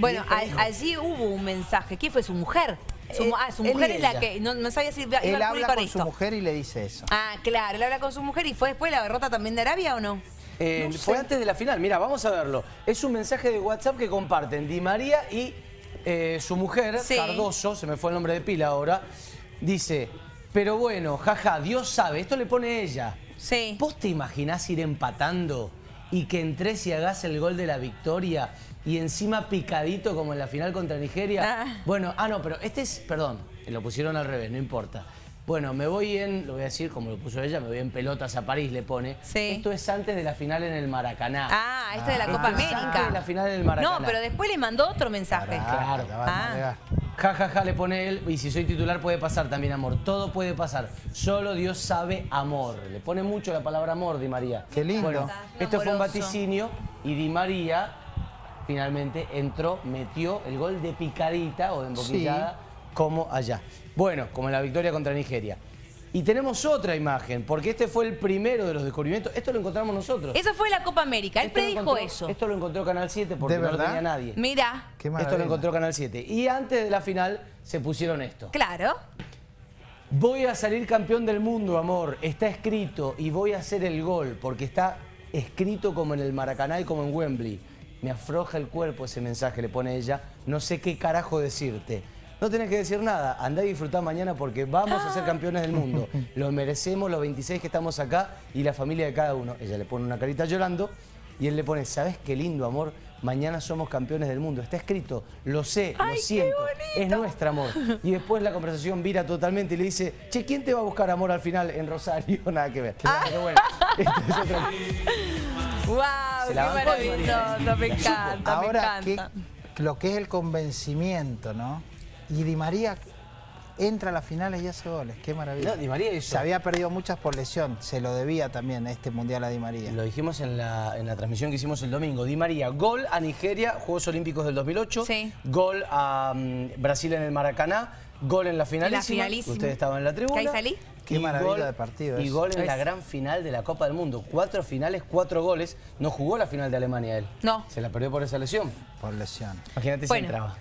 Bueno, allí hubo un mensaje. ¿Quién fue su mujer? Su, Eh, ah, su mujer es la que... No, no sabía si iba, Él a habla con esto. su mujer y le dice eso. Ah, claro, él habla con su mujer y fue después la derrota también de Arabia o no? Eh, No fue sé. antes de la final, mira, vamos a verlo. Es un mensaje de WhatsApp que comparten Di María y eh, su mujer, Sí. Cardoso, se me fue el nombre de pila ahora, dice, pero bueno, jaja, Dios sabe, esto le pone ella. Sí. ¿Vos te imaginás ir empatando y que entres y hagas el gol de la victoria y encima picadito como en la final contra Nigeria? Ah. Bueno, ah no, pero este es, perdón, lo pusieron al revés, no importa. Bueno, me voy en, lo voy a decir como lo puso ella, me voy en pelotas a París, le pone. Sí. Esto es antes de la final en el Maracaná. Ah, esto de la Ah. Copa es América. antes de la final del Maracaná. No, pero después le mandó otro mensaje. Claro. Ah. Ja, ja, ja, le pone él, y si soy titular puede pasar también amor. Todo puede pasar. Solo Dios sabe amor. Le pone mucho la palabra amor, Di María. Qué lindo. Bueno, esto fue un vaticinio y Di María finalmente entró, metió el gol de picadita o de emboquillada como allá. Bueno, como en la victoria contra Nigeria. Y tenemos otra imagen, porque este fue el primero de los descubrimientos. Esto lo encontramos nosotros. Eso fue la Copa América. Él Esto predijo encontró- eso. Esto lo encontró Canal 7 porque ¿De no lo tenía nadie. Mira, Qué Esto lo encontró Canal 7. Y antes de la final se pusieron esto. claro. Voy a salir campeón del mundo, amor. Está escrito y voy a hacer el gol porque está escrito como en el Maracaná y como en Wembley. Me afloja el cuerpo ese mensaje, le pone ella. No sé qué carajo decirte. No tenés que decir nada. Andá y disfrutá mañana porque vamos a ser campeones del mundo. Lo merecemos los 26 que estamos acá y la familia de cada uno. Ella le pone una carita llorando y él le pone, ¿sabes qué lindo, amor? Mañana somos campeones del mundo. Está escrito, lo sé, Ay, lo qué siento. Es bonito. nuestro amor. Y después la conversación vira totalmente y le dice, che, ¿quién te va a buscar amor al final en Rosario? Nada que ver. Pero bueno, esto es otra- ¡Wow! Se ¡Qué maravilloso! Me encanta, Ahora, me ¿qué- encanta. lo que es el convencimiento, ¿no? Y Di María entra a las finales y hace goles. Qué maravilla. No, Di María hizo- Se había perdido muchas por lesión. Se lo debía también este Mundial a Di María. Lo dijimos en la, en la transmisión que hicimos el domingo. Di María, gol a Nigeria, Juegos Olímpicos del 2008. Sí. Gol a mm, Brasil en el Maracaná. Gol en la finalísima. finalísima. Ustedes estaban en la tribuna. ¿Que ahí salí? Qué maravilla gol- de partido Y gol en la gran final de la Copa del Mundo. Cuatro finales, cuatro goles. No jugó la final de Alemania él. No. Se la perdió por esa lesión. Por lesión. Imagínate si entraba.